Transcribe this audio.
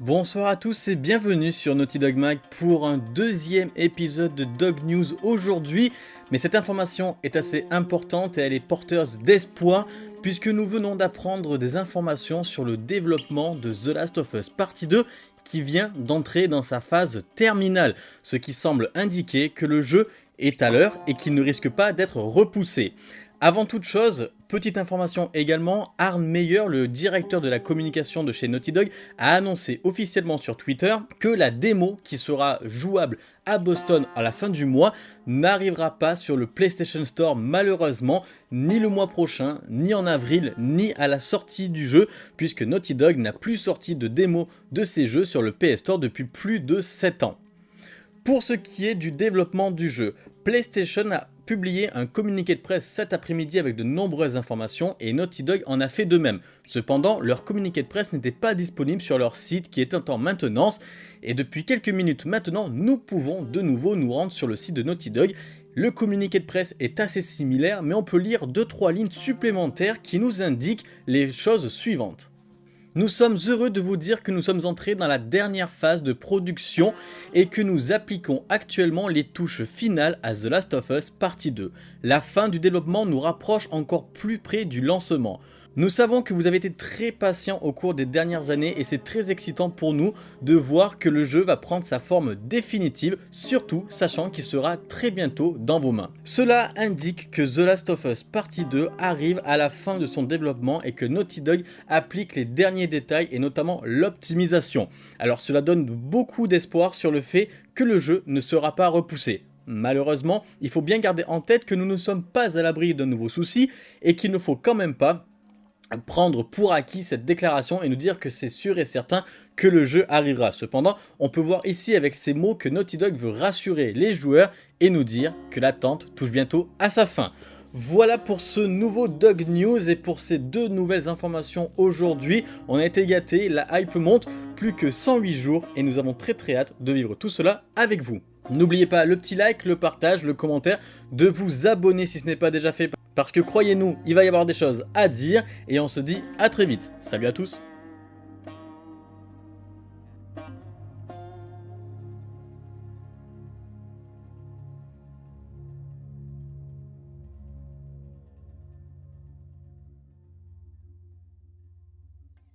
Bonsoir à tous et bienvenue sur Naughty Dog Mag pour un deuxième épisode de Dog News aujourd'hui. Mais cette information est assez importante et elle est porteuse d'espoir puisque nous venons d'apprendre des informations sur le développement de The Last of Us Partie 2 qui vient d'entrer dans sa phase terminale, ce qui semble indiquer que le jeu est à l'heure et qu'il ne risque pas d'être repoussé. Avant toute chose, petite information également, Arne Meyer, le directeur de la communication de chez Naughty Dog, a annoncé officiellement sur Twitter que la démo qui sera jouable à Boston à la fin du mois n'arrivera pas sur le PlayStation Store malheureusement, ni le mois prochain, ni en avril, ni à la sortie du jeu, puisque Naughty Dog n'a plus sorti de démo de ses jeux sur le PS Store depuis plus de 7 ans. Pour ce qui est du développement du jeu, PlayStation a publié un communiqué de presse cet après-midi avec de nombreuses informations et Naughty Dog en a fait de même. Cependant, leur communiqué de presse n'était pas disponible sur leur site qui est en maintenance et depuis quelques minutes maintenant, nous pouvons de nouveau nous rendre sur le site de Naughty Dog le communiqué de presse est assez similaire, mais on peut lire 2-3 lignes supplémentaires qui nous indiquent les choses suivantes. Nous sommes heureux de vous dire que nous sommes entrés dans la dernière phase de production et que nous appliquons actuellement les touches finales à The Last of Us Partie 2. La fin du développement nous rapproche encore plus près du lancement. Nous savons que vous avez été très patient au cours des dernières années et c'est très excitant pour nous de voir que le jeu va prendre sa forme définitive, surtout sachant qu'il sera très bientôt dans vos mains. Cela indique que The Last of Us Partie 2 arrive à la fin de son développement et que Naughty Dog applique les derniers détails et notamment l'optimisation. Alors cela donne beaucoup d'espoir sur le fait que le jeu ne sera pas repoussé. Malheureusement, il faut bien garder en tête que nous ne sommes pas à l'abri de nouveaux soucis et qu'il ne faut quand même pas prendre pour acquis cette déclaration et nous dire que c'est sûr et certain que le jeu arrivera. Cependant, on peut voir ici avec ces mots que Naughty Dog veut rassurer les joueurs et nous dire que l'attente touche bientôt à sa fin. Voilà pour ce nouveau Dog News et pour ces deux nouvelles informations aujourd'hui. On a été gâtés, la hype monte, plus que 108 jours et nous avons très très hâte de vivre tout cela avec vous. N'oubliez pas le petit like, le partage, le commentaire, de vous abonner si ce n'est pas déjà fait parce que croyez-nous, il va y avoir des choses à dire et on se dit à très vite. Salut à tous